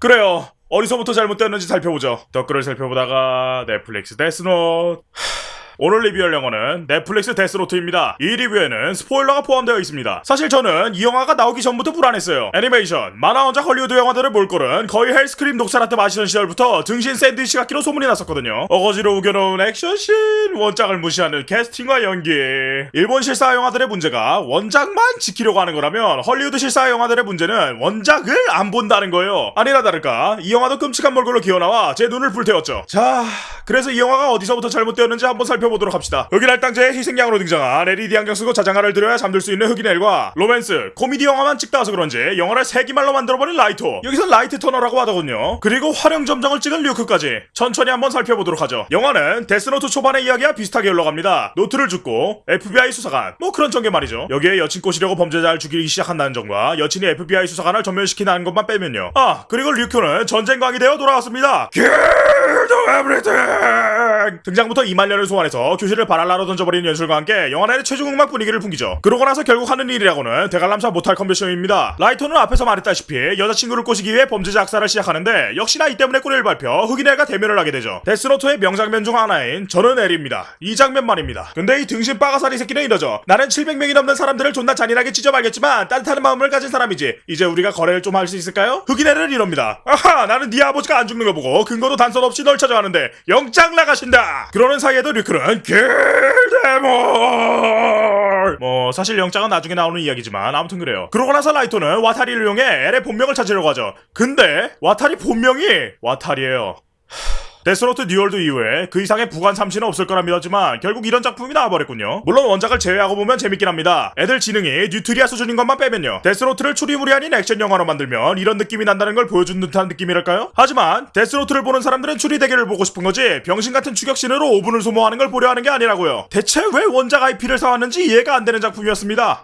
그래요. 어디서부터 잘못되었는지 살펴보죠. 댓글을 살펴보다가 넷플릭스 데스노트. 오늘 리뷰할 영화는 넷플릭스 데스노트입니다. 이 리뷰에는 스포일러가 포함되어 있습니다. 사실 저는 이 영화가 나오기 전부터 불안했어요. 애니메이션, 만화 원작 헐리우드 영화들을 볼 거는 거의 헬스크림 녹차라떼 마시던 시절부터 등신 샌드위치 같기로 소문이 났었거든요. 어거지로 우겨놓은 액션씬, 원작을 무시하는 캐스팅과 연기. 일본 실사 영화들의 문제가 원작만 지키려고 하는 거라면 헐리우드 실사 영화들의 문제는 원작을 안 본다는 거예요. 아니나 다를까 이 영화도 끔찍한 몰골로 기어나와 제 눈을 불태웠죠. 자, 그래서 이 영화가 어디서부터 잘못되었는지 한번 살펴보도록 합시다. 흑인 할당제의 희생양으로 등장한 LED 안경 쓰고 자장가를 들어야 잠들 수 있는 흑인 엘과 로맨스, 코미디 영화만 찍다 와서 그런지 영화를 세기말로 만들어버린 라이토. 여기선 라이트 터너라고 하더군요. 그리고 화룡점정을 찍은 류크까지 천천히 한번 살펴보도록 하죠. 영화는 데스노트 초반의 이야기와 비슷하게 흘러갑니다. 노트를 줍고 FBI 수사관, 뭐 그런 전개 말이죠. 여기에 여친 꼬시려고 범죄자를 죽이기 시작한다는 점과 여친이 FBI 수사관을 전멸시키는 것만 빼면요. 아, 그리고 류크는 전쟁광이 되어 돌아왔습니다. Kill everything! 등장부터 이말년을 소환해서 교실을 바랄라로 던져버리는 연출과 함께 영화 내의 최종 음악 분위기를 풍기죠. 그러고 나서 결국 하는 일이라고는 대관람차 못할 컨벤션입니다. 라이터는 앞에서 말했다시피 여자친구를 꼬시기 위해 범죄자 악사를 시작하는데 역시나 이 때문에 꼬리를 밟혀 흑인애가 대면을 하게 되죠. 데스노트의 명장면 중 하나인 저는 에리입니다. 이 장면 말입니다. 근데 이 등신 빠가사리 새끼는 이러죠. 나는 700명이 넘는 사람들을 존나 잔인하게 찢어 말겠지만 따뜻한 마음을 가진 사람이지. 이제 우리가 거래를 좀 할 수 있을까요? 흑인애는 이럽니다. 아하 나는 네 아버지가 안 죽는 거 보고 근거도 단서 없이 널 찾아 왔는데 영장 나가신다. 그러는 사이에도 류크는 길데몰 뭐 사실 영장은 나중에 나오는 이야기지만 아무튼 그래요. 그러고 나서 라이토는 와타리를 이용해 엘의 본명을 찾으려고 하죠. 근데 와타리 본명이 와타리예요. 데스노트 뉴월드 이후에 그 이상의 부관참시는 없을 거라 믿었지만 결국 이런 작품이 나와버렸군요. 물론 원작을 제외하고 보면 재밌긴 합니다. 애들 지능이 뉴트리아 수준인 것만 빼면요. 데스노트를 추리물이 아닌 액션 영화로 만들면 이런 느낌이 난다는 걸 보여준 듯한 느낌이랄까요? 하지만 데스노트를 보는 사람들은 추리 대결을 보고 싶은 거지 병신 같은 추격신으로 5분을 소모하는 걸 보려 하는 게 아니라고요. 대체 왜 원작 IP를 사왔는지 이해가 안 되는 작품이었습니다.